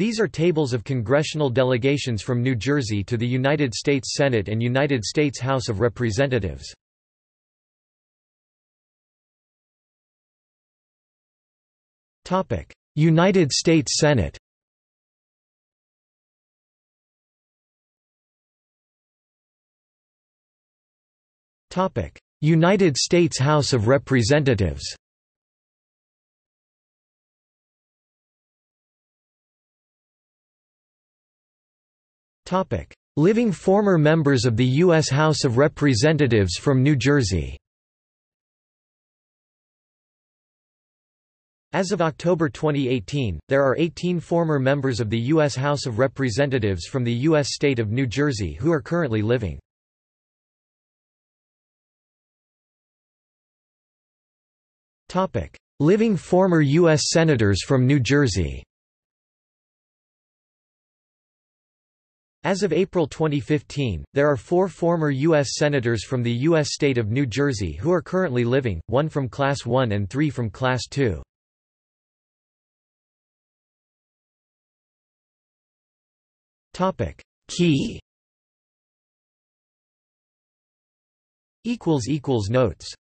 These are tables of congressional delegations from New Jersey to the United States Senate and United States House of Representatives. United States Senate United States House of Representatives Living former members of the U.S. House of Representatives from New Jersey As of October 2018, there are 18 former members of the U.S. House of Representatives from the U.S. state of New Jersey who are currently living. Living former U.S. Senators from New Jersey As of April 2015, there are four former U.S. Senators from the U.S. state of New Jersey who are currently living, one from Class 1 and three from Class 2. Key Notes